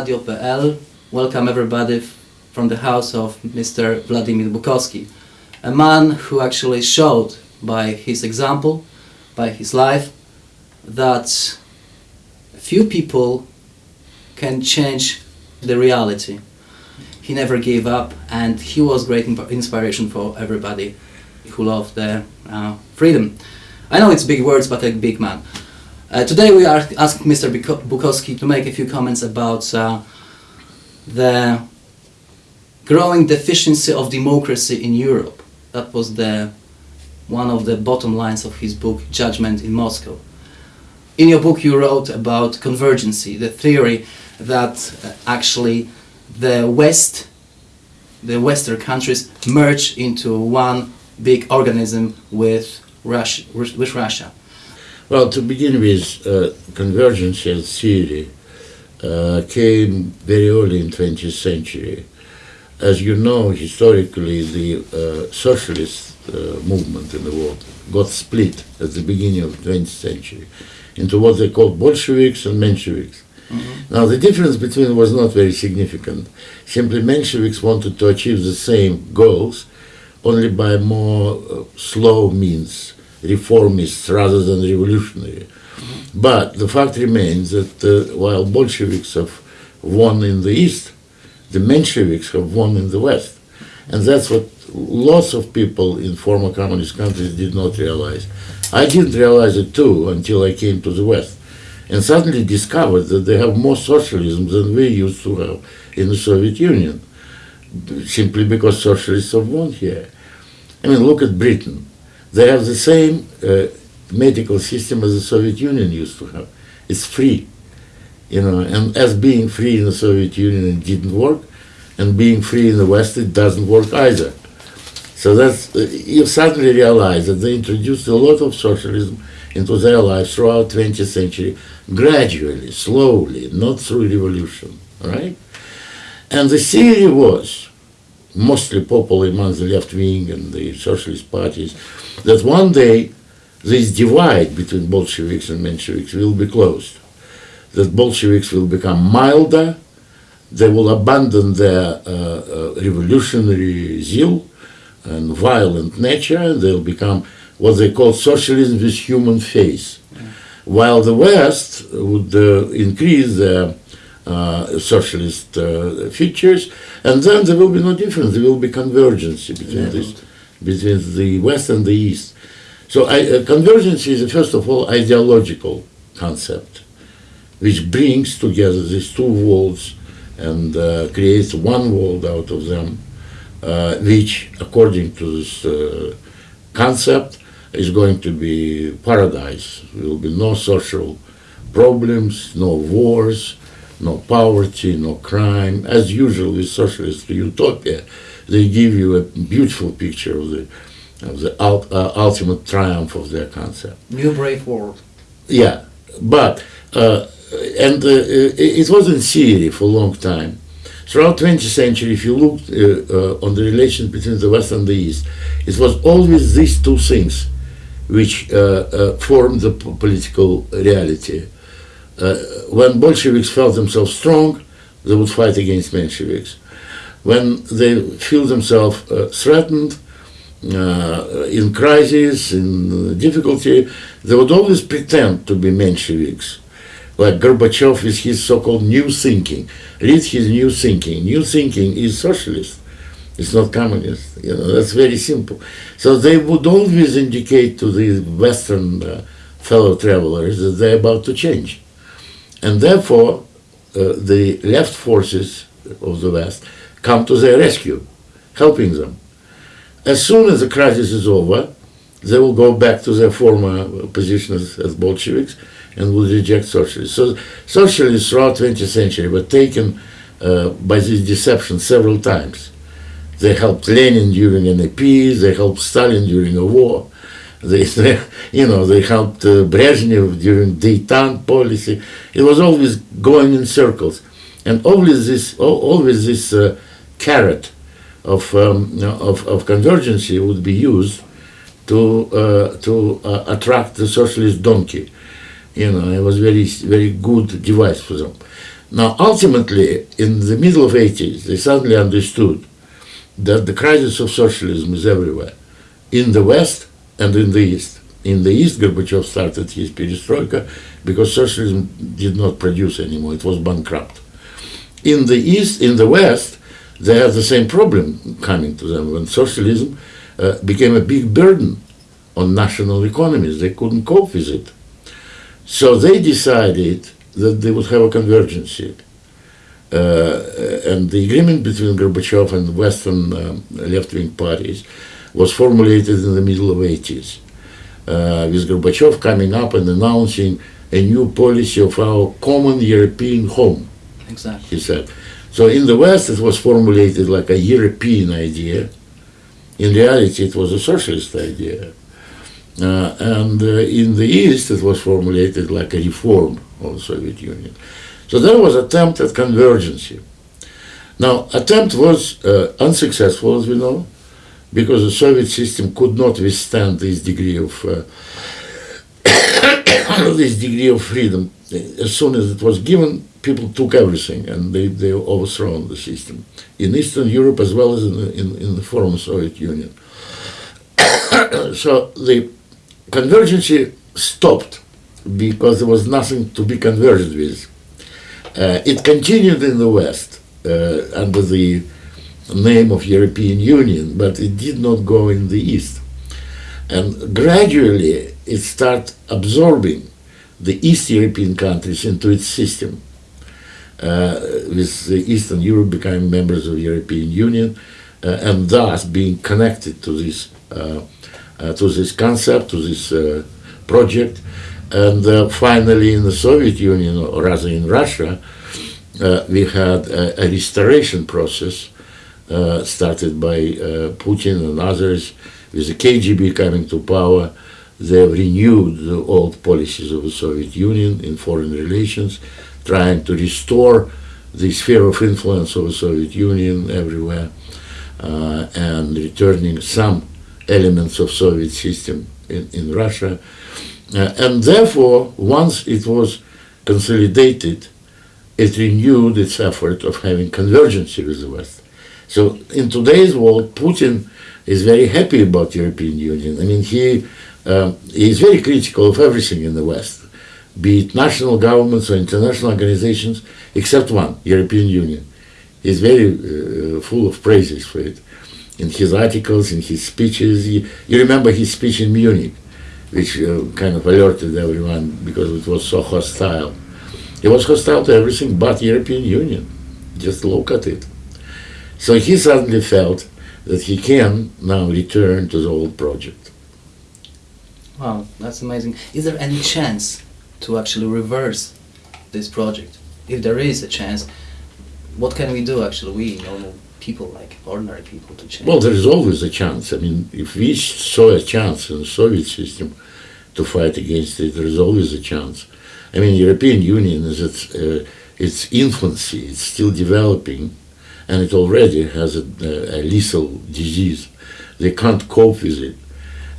Radio.pl. Welcome everybody from the house of Mr. Vladimir Bukovsky, a man who actually showed by his example, by his life, that few people can change the reality. He never gave up, and he was great inspiration for everybody who loved the uh, freedom. I know it's big words, but a big man. Uh, today we are asked Mr. Bukovsky to make a few comments about uh, the growing deficiency of democracy in Europe. That was the one of the bottom lines of his book Judgment in Moscow. In your book you wrote about convergency, the theory that uh, actually the West, the Western countries merge into one big organism with. With Russia. Well, to begin with, uh, convergence theory uh, came very early in 20th century. As you know, historically, the uh, socialist uh, movement in the world got split at the beginning of 20th century into what they called Bolsheviks and Mensheviks. Now, the difference between them was not very significant. Simply, Mensheviks wanted to achieve the same goals, only by more uh, slow means, reformists rather than revolutionary. But the fact remains that uh, while Bolsheviks have won in the East, the Mensheviks have won in the West. And that's what lots of people in former communist countries did not realize. I didn't realize it too until I came to the West and suddenly discovered that they have more socialism than we used to have in the Soviet Union, simply because socialists have won here. I mean, look at Britain. They have the same uh, medical system as the Soviet Union used to have. It's free, you know, and as being free in the Soviet Union didn't work, and being free in the West it doesn't work either. So that's uh, you suddenly realize that they introduced a lot of socialism into their lives throughout 20th century, gradually, slowly, not through revolution, right? And the theory was, mostly popular among the left wing and the socialist parties, that one day this divide between Bolsheviks and Mensheviks will be closed. That Bolsheviks will become milder, they will abandon their uh, uh, revolutionary zeal and violent nature, and they'll become what they call socialism with human face. While the West would uh, increase their uh, socialist uh, features, and then there will be no difference. There will be convergence between Yeah. this, between the West and the East. So I, uh, convergence is first of all ideological concept, which brings together these two worlds and uh, creates one world out of them, uh, which, according to this uh, concept, is going to be paradise. There will be no social problems, no wars, no poverty, no crime. As usual with socialist utopia, they give you a beautiful picture of the of the ul- uh, ultimate triumph of their concept. New brave world. Yeah, but uh, and uh, it it was in theory for a long time. Throughout 20th century, if you look uh, uh, on the relations between the West and the East, it was always these two things which uh, uh, formed the p- political reality. Uh, when Bolsheviks felt themselves strong, they would fight against Mensheviks. When they feel themselves uh, threatened, uh, in crisis, in difficulty, they would always pretend to be Mensheviks, like Gorbachev with his so-called new thinking. Read his new thinking. New thinking is socialist. It's not communist. You know, that's very simple. So they would always indicate to the Western uh, fellow travelers that they're about to change. And therefore, uh, the left forces of the West come to their rescue, helping them. As soon as the crisis is over, they will go back to their former position as, as Bolsheviks and will reject socialists. So socialists throughout 20th century were taken uh, by this deception several times. They helped Lenin during an NEP, they helped Stalin during a war, they, you know, they helped uh, Brezhnev during detente policy. It was always going in circles. And always this, always this uh, carrot of, um, of, of convergency would be used to, uh, to uh, attract the socialist donkey. You know, it was very, very good device for them. Now, ultimately, in the middle of 80s, they suddenly understood that the crisis of socialism is everywhere, in the West and in the East. In the East, Gorbachev started his perestroika because socialism did not produce anymore; it was bankrupt. In the East, in the West, they had the same problem coming to them when socialism uh, became a big burden on national economies. They couldn't cope with it. So they decided that they would have a convergence. Uh, and the agreement between Gorbachev and Western um, left-wing parties was formulated in the middle of 80s, uh, with Gorbachev coming up and announcing a new policy of our common European home. Exactly. He said. So in the West, it was formulated like a European idea. In reality, it was a socialist idea. Uh, and uh, in the East, it was formulated like a reform of the Soviet Union. So there was attempt at convergence. Now, attempt was uh, unsuccessful, as we know, because the Soviet system could not withstand this degree of uh, this degree of freedom. As soon as it was given, people took everything and they, they overthrown the system in Eastern Europe as well as in the, in, in the former Soviet Union. so the convergence stopped because there was nothing to be converged with. Uh, it continued in the West uh, under the name of European Union, but it did not go in the East. And gradually it started absorbing the East European countries into its system. Uh, with Eastern Europe becoming members of European Union uh, and thus being connected to this uh, uh to this concept, to this uh, project, and uh, finally in the Soviet Union, or rather in Russia, we had a, a, restoration process started by Putin and others, with the KGB coming to power. They have renewed the old policies of the Soviet Union in foreign relations trying to restore the sphere of influence of the Soviet Union everywhere uh, and returning some elements of Soviet system in, in Russia. Uh, and therefore, once it was consolidated, it renewed its effort of having convergence with the West. So in today's world, Putin is very happy about European Union. I mean, he, uh, is very critical of everything in the West be it national governments or international organizations, except one, European Union. He's very uh, full of praises for it. In his articles, in his speeches, he, you remember his speech in Munich, which uh, kind of alerted everyone because it was so hostile. He was hostile to everything but European Union. Just look at it. So he suddenly felt that he can now return to the old project. Wow, that's amazing. Is there any chance to actually reverse this project. If there is a chance, what can we do actually, we normal people, like ordinary people, to change? Well, there is always a chance. I mean, if we saw a chance in the Soviet system to fight against it, there is always a chance. I mean, European Union is its, uh, its infancy, it's still developing, and it already has a, a lethal disease. They can't cope with it.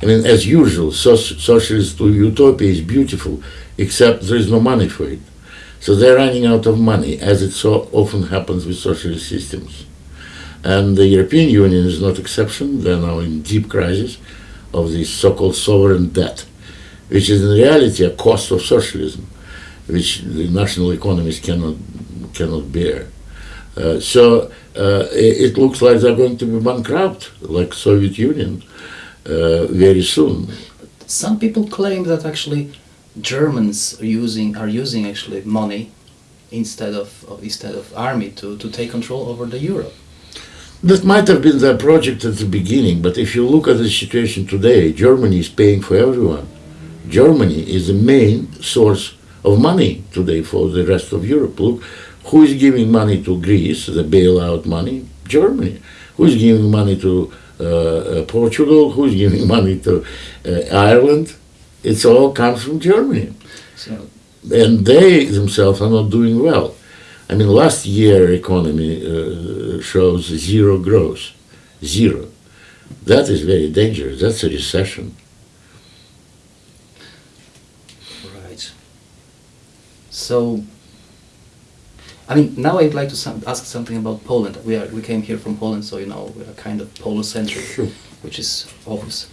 I mean, as usual, so socialist utopia is beautiful, except there is no money for it. So they're running out of money, as it so often happens with socialist systems. And the European Union is not exception. They're now in deep crisis of this so-called sovereign debt, which is in reality a cost of socialism, which the national economies cannot cannot bear. Uh, so uh, it, looks like they're going to be bankrupt, like Soviet Union, uh, very soon. Some people claim that actually Germans are using are using actually money instead of, of instead of army to, to take control over the Europe. That might have been their project at the beginning, but if you look at the situation today, Germany is paying for everyone. Germany is the main source of money today for the rest of Europe. Look, who is giving money to Greece, the bailout money? Germany. Who is giving money to uh, uh, Portugal? Who is giving money to uh, Ireland? It's all comes from Germany. So. And they themselves are not doing well. I mean, last year economy uh, shows zero growth, zero. That is very dangerous. That's a recession. Right. So, I mean, now I'd like to some, ask something about Poland. We are we came here from Poland, so you know we are kind of Polocentric, Sure. which is obvious.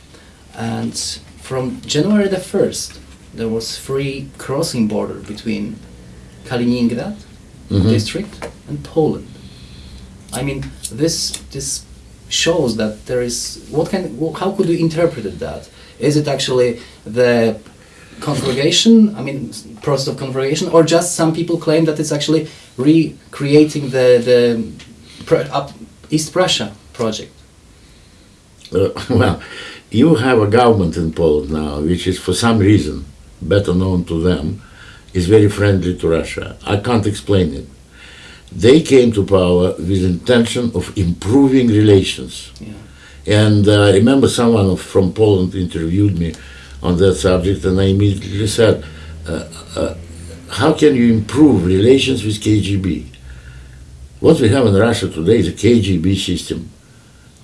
And from January the first, there was free crossing border between Kaliningrad Mhm. district and Poland. I mean, this this shows that there is what can how could you interpret that is it actually the conflagration I mean process of conflagration or just some people claim that it's actually recreating the the up East Prussia project Uh, well, you have a government in Poland now, which is for some reason better known to them, is very friendly to Russia. I can't explain it. They came to power with intention of improving relations. yeah And uh, I remember someone of- from Poland interviewed me on that subject, and I immediately said, uh, uh, "How can you improve relations with KGB? What we have in Russia today is a KGB system.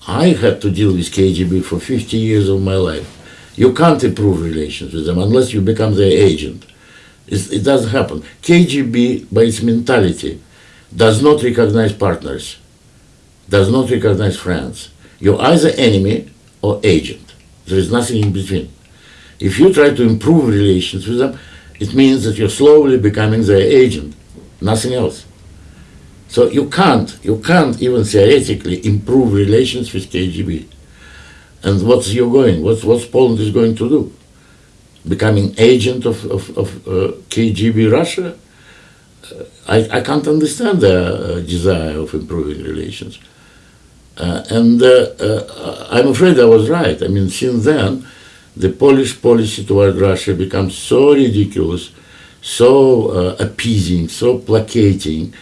I had to deal with KGB for 50 years of my life. You can't improve relations with them unless you become their agent. It's, it doesn't happen. KGB, by its mentality, does not recognize partners, does not recognize friends. You're either enemy or agent. There is nothing in between. If you try to improve relations with them, it means that you're slowly becoming their agent, nothing else. So you can't, you can't even theoretically improve relations with KGB. And what's you going? What's what's Poland is going to do? Becoming agent of of, of uh, KGB Russia? Uh, I I can't understand the uh, desire of improving relations. Uh, and uh, I'm afraid I was right. I mean, since then, the Polish policy toward Russia becomes so ridiculous, so uh, appeasing, so placating,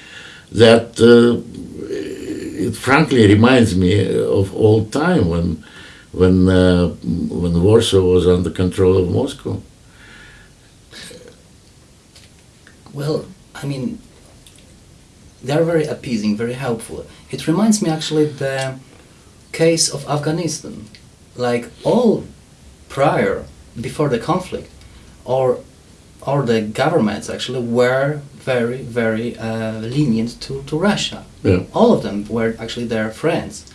that uh, it frankly reminds me of old time when, when, uh, when Warsaw was under control of Moscow. Well, I mean, they're very appeasing, very helpful. It reminds me actually the case of Afghanistan. Like all prior, before the conflict, or or the governments actually were very, very uh, lenient to, to Russia. Yeah. All of them were actually their friends,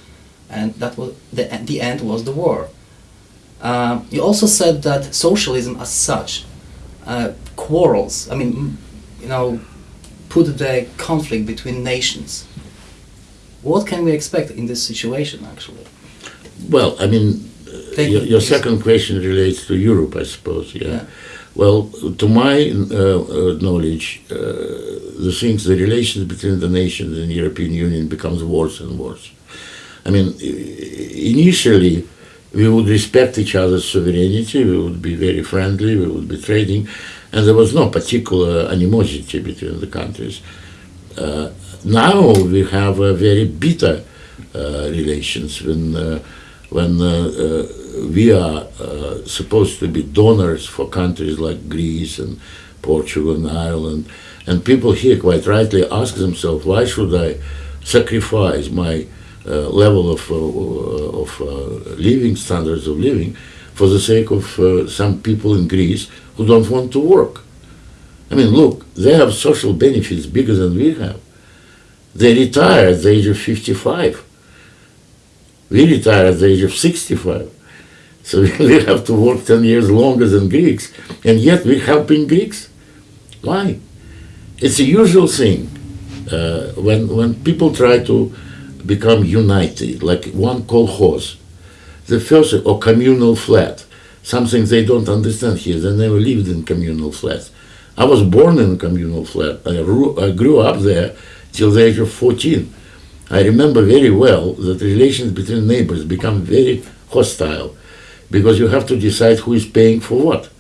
and that was the the end was the war. Uh, you also said that socialism as such uh, quarrels. I mean, you know, put the conflict between nations. What can we expect in this situation, actually? Well, I mean, Thank your, you. your second question relates to Europe, I suppose. Yeah. Yeah. Well, to my uh, uh, knowledge, uh, the things, the relations between the nations and European Union becomes worse and worse. I mean, initially, we would respect each other's sovereignty. We would be very friendly. We would be trading, and there was no particular animosity between the countries. Uh, now we have a very bitter uh, relations when uh, when uh, uh, we are uh, supposed to be donors for countries like Greece and Portugal and Ireland, and people here quite rightly ask themselves, why should I sacrifice my uh, level of, uh, of uh, living standards of living for the sake of some people in Greece who don't want to work? I mean, look, they have social benefits bigger than we have. They retire at the age of 55. We retire at the age of 65. So we have to work 10 years longer than Greeks, and yet we're helping Greeks. Why? It's a usual thing uh, when, when people try to become united, like one kolkhoz, the first, or communal flat, something they don't understand here. They never lived in communal flats. I was born in a communal flat. I grew, I grew up there till the age of 14. I remember very well that relations between neighbors become very hostile because you have to decide who is paying for what.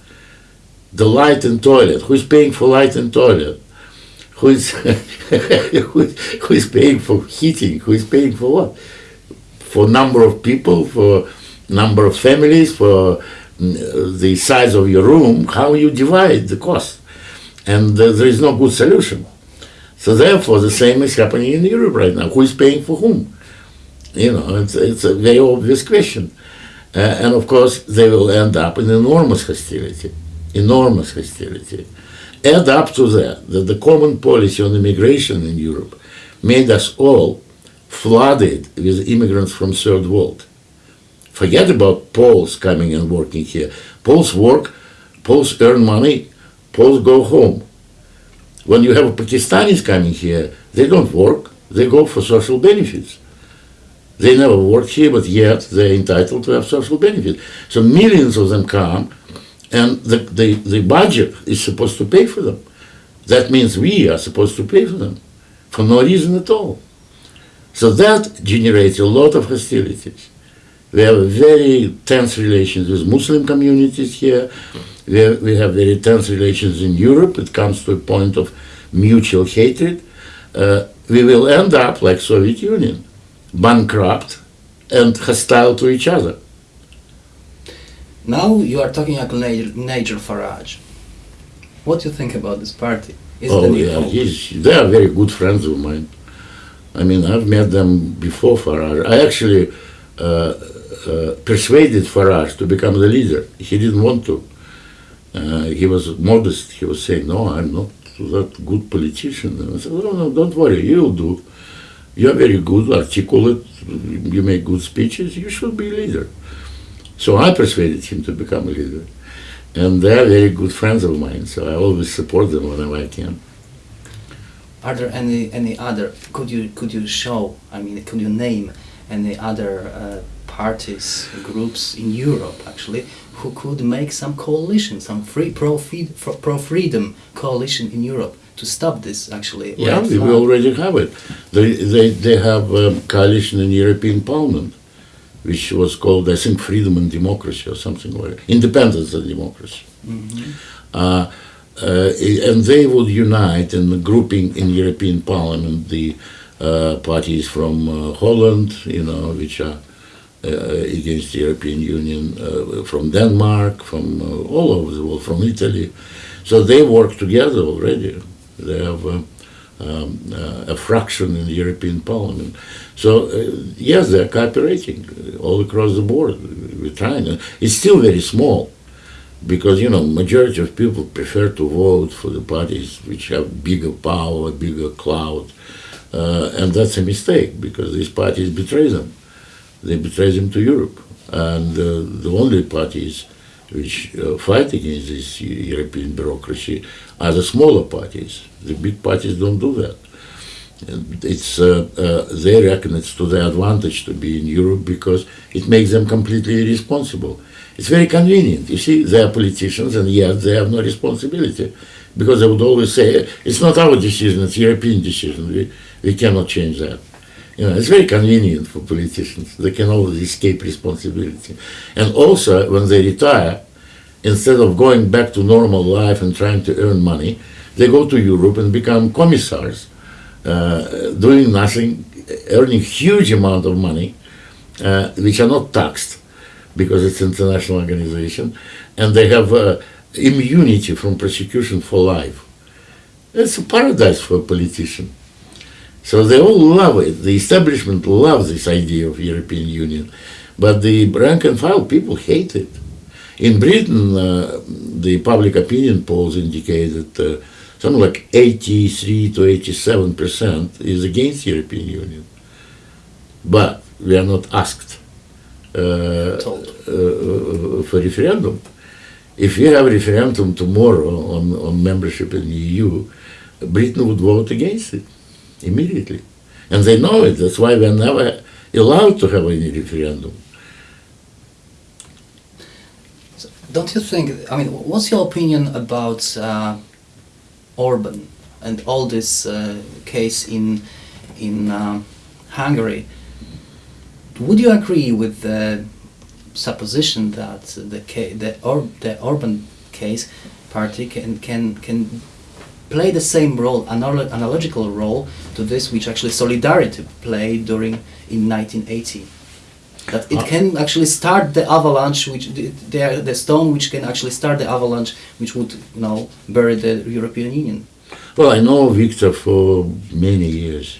The light and toilet. Who is paying for light and toilet? Who is, who is, paying for heating? Who is paying for what? For number of people, for number of families, for mm, the size of your room, how you divide the cost. And uh, there is no good solution. So therefore, the same is happening in Europe right now. Who is paying for whom? You know, it's, it's a very obvious question. Uh, and of course, they will end up in enormous hostility, enormous hostility. Add up to that that the common policy on immigration in Europe made us all flooded with immigrants from third world. Forget about Poles coming and working here. Poles work, Poles earn money, Poles go home. When you have Pakistanis coming here, they don't work, they go for social benefits. They never worked here, but yet they're entitled to have social benefits. So millions of them come, and the, the, the budget is supposed to pay for them. That means we are supposed to pay for them for no reason at all. So that generates a lot of hostilities. We have very tense relations with Muslim communities here. We have, we have very tense relations in Europe. It comes to a point of mutual hatred. Uh, we will end up like Soviet Union, bankrupt and hostile to each other. Now you are talking about Nigel, Farage. What do you think about this party? Is oh yeah, they are very good friends of mine. I mean, I've met them before Farage. I actually persuaded Farage to become the leader. He didn't want to. Uh, he was modest. He was saying, "No, I'm not that good politician." And I said, "No, no, don't worry. You'll do. You're very good, articulate. You make good speeches. You should be leader." So I persuaded him to become a leader, and they are very good friends of mine. So I always support them whenever I can. Are there any any other? Could you could you show? I mean, could you name any other uh, parties, groups in Europe actually who could make some coalition, some free pro pro freedom coalition in Europe to stop this actually? Yeah, we already have it. They, they, they have a coalition in European Parliament, which was called, I think, Freedom and Democracy or something like that. Independence and Democracy. Mhm. Uh, uh, and they would unite in the grouping in European Parliament the parties from uh, Holland, you know, which are uh, against the European Union, uh, from Denmark, from uh, all over the world, from Italy. So they work together already. They have uh, um, uh, a fraction in the European Parliament. So uh, yes, they're cooperating uh, all across the board. Trying. Uh, It's still very small because you know majority of people prefer to vote for the parties which have bigger power, bigger clout, uh, and that's a mistake because these parties betray them. They betray them to Europe, and uh, the only parties which uh, fight against this European bureaucracy are the smaller parties. The big parties don't do that. It's uh, uh, they reckon it's to their advantage to be in Europe because it makes them completely irresponsible. It's very convenient. You see, they are politicians and yet they have no responsibility because they would always say, it's not our decision, it's European decision. We, we cannot change that. You know, it's very convenient for politicians. They can always escape responsibility. And also, when they retire, instead of going back to normal life and trying to earn money, they go to Europe and become commissars, uh, doing nothing, earning huge amount of money, uh, which are not taxed because it's international organization, and they have uh, immunity from prosecution for life. It's a paradise for a politician. So they all love it. The establishment loves this idea of European Union, but the rank and file people hate it. In Britain, uh, the public opinion polls indicate that uh, something like 83 to 87 percent is against European Union. But we are not asked uh, Told. uh, for referendum. If we have a referendum tomorrow on, on membership in the EU, Britain would vote against it immediately. And they know it. That's why we're never allowed to have any referendum. Don't you think? I mean, what's your opinion about uh, Orban and all this uh, case in in uh, Hungary? Would you agree with the supposition that the the, or- the Orban case party can can can play the same role, analo- analogical role to this which actually Solidarity played during in 1980? that it Uh, can actually start the avalanche, which the, the, the stone which can actually start the avalanche, which would you know bury the European Union. Well, I know Viktor for many years,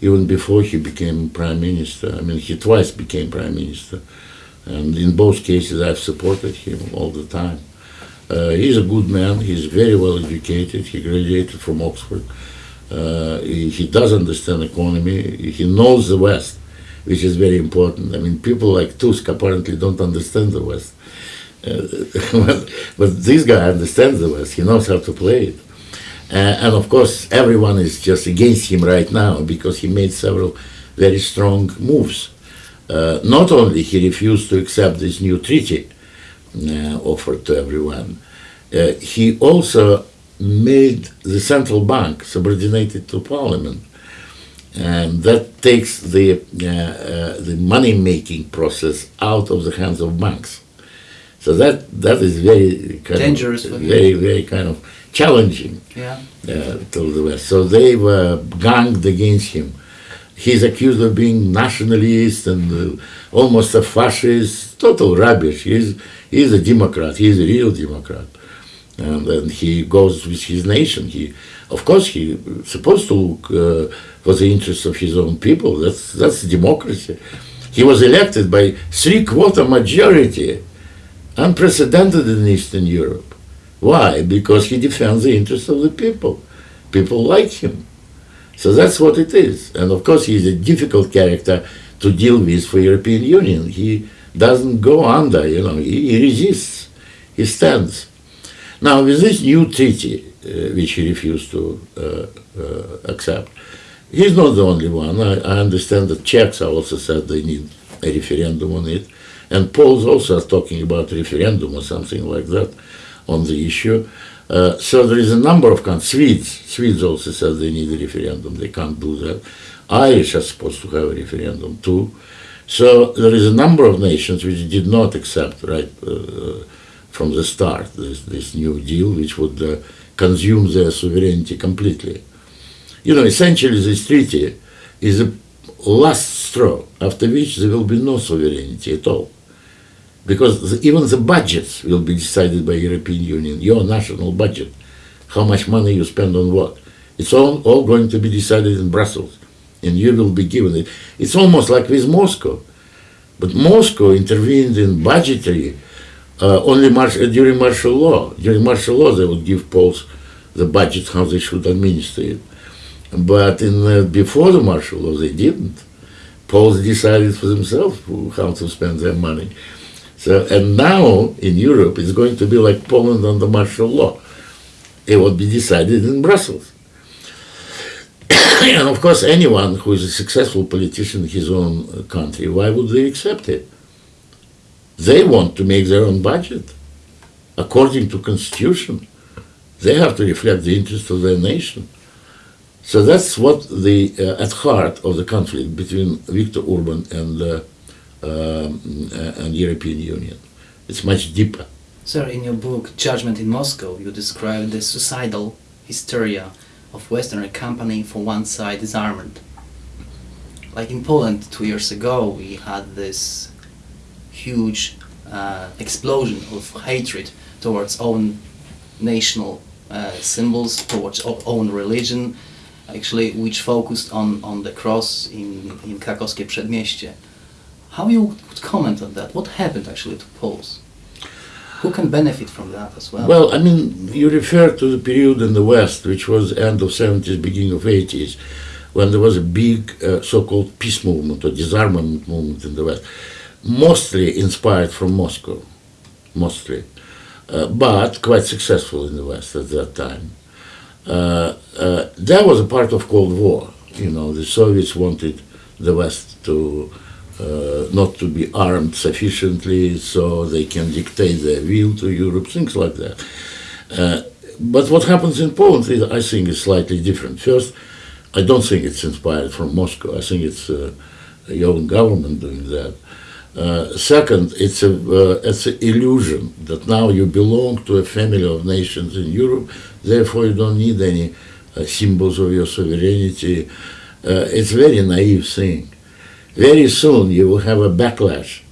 even before he became prime minister. I mean, he twice became prime minister, and in both cases, I've supported him all the time. Uh, he's a good man. He's very well educated. He graduated from Oxford. Uh, he, he does understand economy. He knows the West, which is very important. I mean, people like Tusk apparently don't understand the West. Uh, but, this guy understands the West. He knows how to play it. Uh, and of course, everyone is just against him right now because he made several very strong moves. Uh, not only he refused to accept this new treaty offered to everyone, uh, he also made the central bank subordinated to parliament. And that takes the, uh, uh, the money making process out of the hands of banks. So that, that is very kind Dangerous of, very, very kind of challenging Yeah. uh, to the West. So they were ganged against him. He's accused of being nationalist and uh, almost a fascist. Total rubbish. He's he's a Democrat. He's a real Democrat, and then he goes with his nation. He, of course, he supposed to look uh, for the interests of his own people. That's that's democracy. He was elected by three-quarter majority, unprecedented in Eastern Europe. Why? Because he defends the interests of the people. People like him. So that's what it is. And of course, he's a difficult character to deal with for European Union. He doesn't go under, you know, he, he resists, he stands. Now, with this new treaty, uh, which he refused to uh, uh, accept, he's not the only one. I, I understand that Czechs also said they need a referendum on it. And Poles also are talking about referendum or something like that on the issue. Uh, so there is a number of countries. Swedes, Swedes also said they need a referendum. They can't do that. Irish are supposed to have a referendum too. So there is a number of nations which did not accept right uh, from the start this, this new deal, which would uh, consume their sovereignty completely. You know, essentially this treaty is a last straw, after which there will be no sovereignty at all because the, even the budgets will be decided by European Union, your national budget, how much money you spend on what. It's all, all going to be decided in Brussels, and you will be given it. It's almost like with Moscow, but Moscow intervened in budgetary uh, only mar- during martial law. During martial law, they would give Poles the budget how they should administer it, but in uh, before the martial law, they didn't. Poles decided for themselves how to spend their money. So, and now in Europe, it's going to be like Poland under martial law. It will be decided in Brussels. and of course, anyone who is a successful politician in his own uh, country, why would they accept it? They want to make their own budget according to constitution. They have to reflect the interest of their nation. So that's what the uh, at heart of the conflict between Viktor Orban and uh, and European Union. It's much deeper. Sir, in your book Judgment in Moscow, you describe the suicidal hysteria of Western accompanying for one side disarmament. Like in Poland two years ago, we had this huge uh, explosion of hatred towards own national uh, symbols, towards own religion, actually, which focused on, on the cross in, in Krakowskie Przedmieście. How you would comment on that? What happened actually to Poles? Who can benefit from that as well? Well, I mean, you refer to the period in the West, which was end of 70s, beginning of 80s, when there was a big uh, so-called peace movement or disarmament movement in the West, mostly inspired from Moscow, mostly, uh, but quite successful in the West at that time. Uh, uh, that was a part of Cold War. You know, the Soviets wanted the West to uh, not to be armed sufficiently so they can dictate their will to Europe, things like that. Uh, but what happens in Poland, is, I think, is slightly different. First, I don't think it's inspired from Moscow. I think it's uh, your government doing that. Uh, second, it's a uh, it's an illusion that now you belong to a family of nations in Europe, therefore you don't need any uh, symbols of your sovereignty. Uh, it's a very naive thing. Very soon you will have a backlash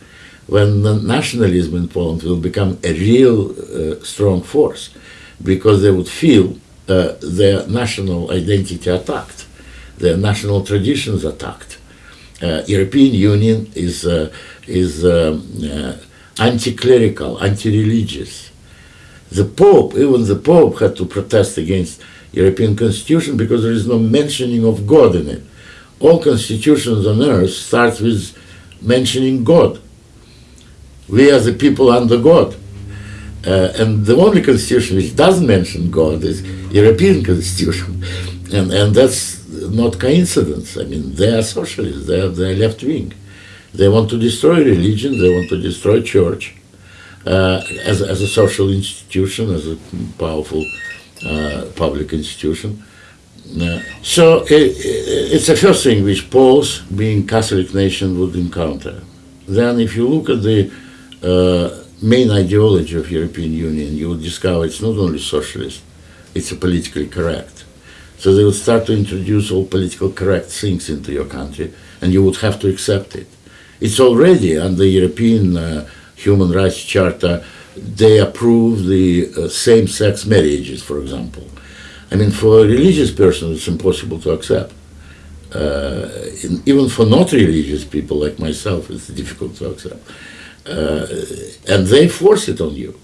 when the nationalism in Poland will become a real uh, strong force because they would feel uh, their national identity attacked, their national traditions attacked. Uh, European Union is uh, is um, uh, anti-clerical, anti-religious. The Pope, even the Pope, had to protest against European Constitution because there is no mentioning of God in it. All constitutions on earth start with mentioning God. We are the people under God. Uh, and the only constitution which doesn't mention God is European constitution. And, and that's not coincidence. I mean, they are socialists, they are, they are left wing. They want to destroy religion, they want to destroy church uh, as, as a social institution, as a powerful uh, public institution. So it, it's the first thing which Poles, being Catholic nation, would encounter. Then if you look at the uh, main ideology of European Union, you will discover it's not only socialist, it's a politically correct. So they would start to introduce all political correct things into your country, and you would have to accept it. It's already under European uh, Human Rights Charter, they approve the uh, same-sex marriages, for example. I mean, for a religious person, it's impossible to accept. Uh, in, even for not religious people like myself, it's difficult to accept. Uh, and they force it on you.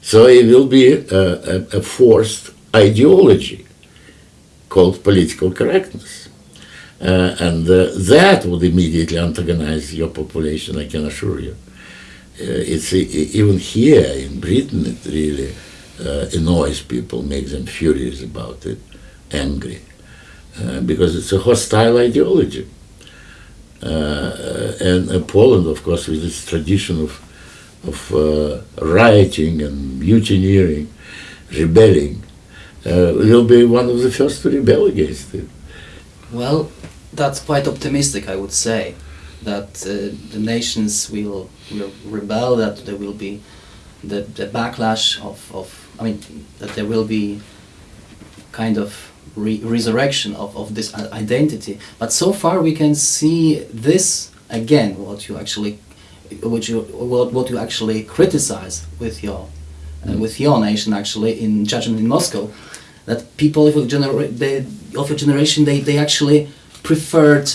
So it will be a, a, a forced ideology called political correctness. Uh, and uh, that would immediately antagonize your population, I can assure you. Uh, it's even here in Britain, it really uh, annoys people, makes them furious about it, angry, uh, because it's a hostile ideology. Uh, and uh, Poland, of course, with its tradition of, of uh, rioting and mutineering, rebelling, will be one of the first to rebel against it. Well, that's quite optimistic, I would say, that the nations will, will rebel, that there will be the, the backlash of, of, I mean, that there will be kind of re resurrection of, of this identity. But so far we can see this again, what you actually, what you, what, what you actually criticize with your, uh, with your nation actually in judgment in Moscow, that people of your, genera they, of your generation, they, they actually preferred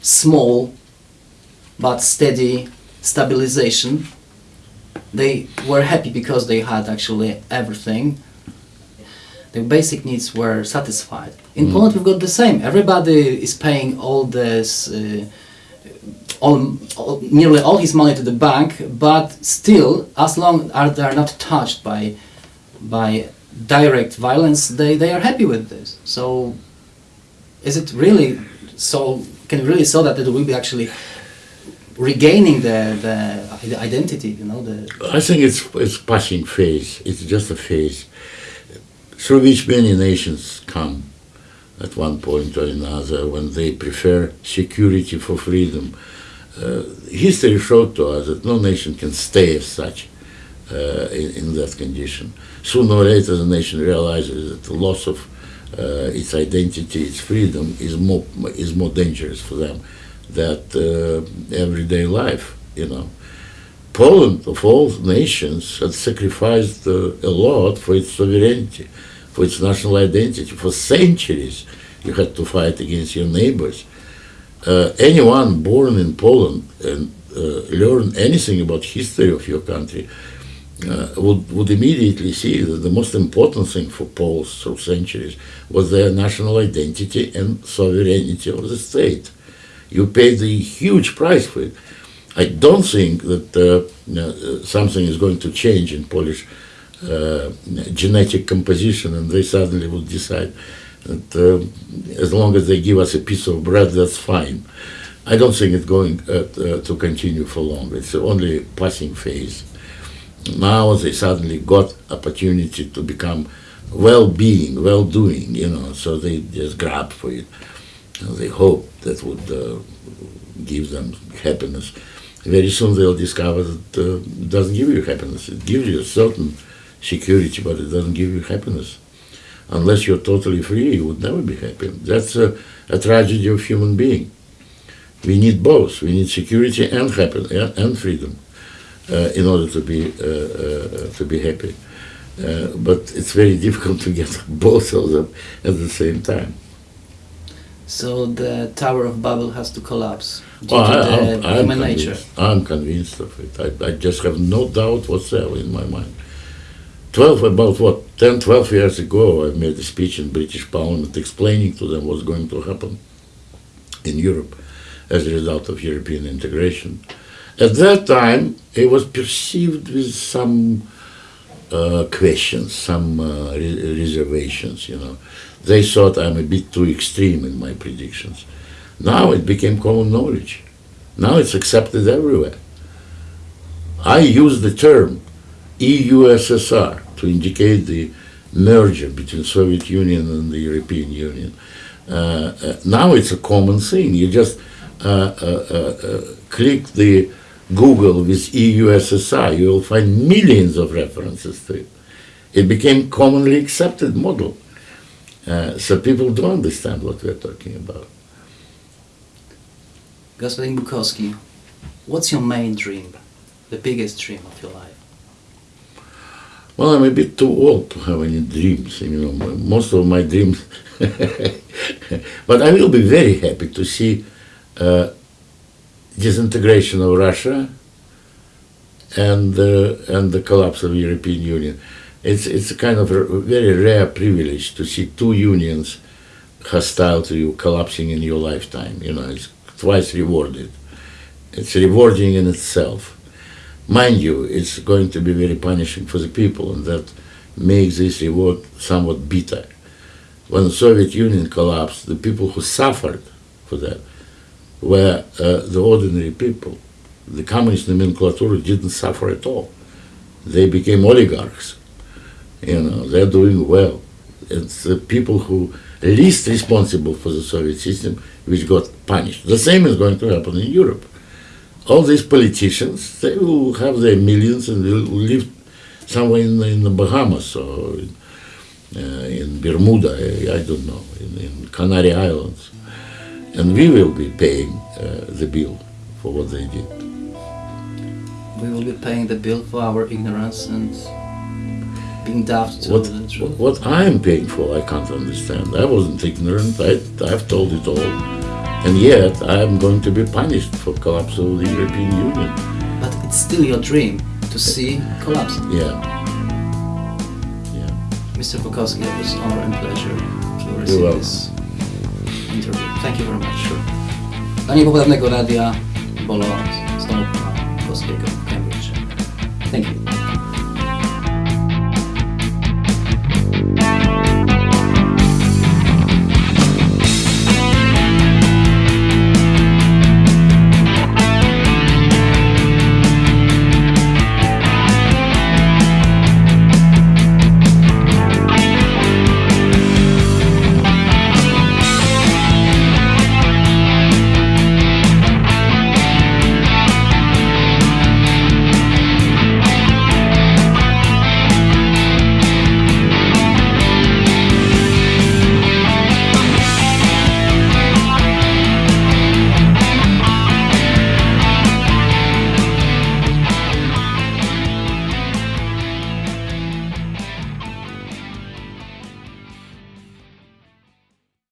small but steady stabilization. They were happy because they had actually everything their basic needs were satisfied. In mm. Poland, we've got the same. Everybody is paying all this, uh, all, all, nearly all his money to the bank, but still, as long as they are not touched by, by direct violence, they, they are happy with this. So, is it really so? Can really so that it will be actually regaining the, the, identity? You know, the. I think it's it's passing phase. It's just a phase through which many nations come at one point or another when they prefer security for freedom. Uh, history showed to us that no nation can stay as such uh, in, in, that condition. Sooner or later, the nation realizes that the loss of uh, its identity, its freedom, is more is more dangerous for them than uh, everyday life. You know, Poland, of all nations, had sacrificed uh, a lot for its sovereignty for its national identity. For centuries, you had to fight against your neighbors. Uh, anyone born in Poland and learn anything about history of your country uh, would, would immediately see that the most important thing for Poles through centuries was their national identity and sovereignty of the state. You pay the huge price for it. I don't think that uh, something is going to change in Polish uh, genetic composition and they suddenly would decide that uh, as long as they give us a piece of bread, that's fine. I don't think it's going uh, to continue for long. It's only a passing phase. Now they suddenly got opportunity to become well-being, well-doing, you know, so they just grab for it. They hope that would uh, give them happiness. Very soon they'll discover that uh, it doesn't give you happiness. It gives you a certain security, but it doesn't give you happiness. Unless you're totally free, you would never be happy. That's a, a tragedy of human being. We need both. We need security and happiness and freedom uh, in order to be uh, uh, to be happy. Uh, but it's very difficult to get both of them at the same time. So the Tower of Babel has to collapse due well, to I, the I'm, human nature. I'm convinced of it. I, I just have no doubt whatsoever in my mind. 12, about what, 10, 12 years ago, I made a speech in British Parliament explaining to them what's going to happen in Europe as a result of European integration. At that time, it was perceived with some uh, questions, some uh, re- reservations, you know. They thought I'm a bit too extreme in my predictions. Now it became common knowledge. Now it's accepted everywhere. I use the term EU-SSR to indicate the merger between Soviet Union and the European Union. Uh, uh, now it's a common thing. You just uh, uh, uh, uh, click the Google with EU-SSR, you will find millions of references to it. It became commonly accepted model. Uh, so people do understand what we're talking about. Gospodin Bukovsky, what's your main dream, the biggest dream of your life? Well, I'm a bit too old to have any dreams, you know, most of my dreams. but I will be very happy to see uh, disintegration of Russia and, uh, and the collapse of European Union. It's it's a kind of a very rare privilege to see two unions hostile to you collapsing in your lifetime. You know, it's twice rewarded. It's rewarding in itself. Mind you, it's going to be very punishing for the people, and that makes this reward somewhat bitter. When the Soviet Union collapsed, the people who suffered for that were uh, the ordinary people. The communist nomenclature didn't suffer at all. They became oligarchs. You know, they're doing well. It's the people who least responsible for the Soviet system which got punished. The same is going to happen in Europe. All these politicians, they will have their millions and will live somewhere in, in the Bahamas or in, uh, in Bermuda, I, I don't know, in, in Canary Islands. And we will be paying uh, the bill for what they did. We will be paying the bill for our ignorance and being daft to What, what I'm paying for, I can't understand. I wasn't ignorant. I, I've told it all. And yet, I'm going to be punished for collapse of the European Union. But it's still your dream to see collapse. Yeah. Yeah. Mr. Bukovsky, it was honor and pleasure to receive this interview. Thank you very much. Dla niepoprawnego radia Bolo z Bukowskiego w Cambridge. Thank you.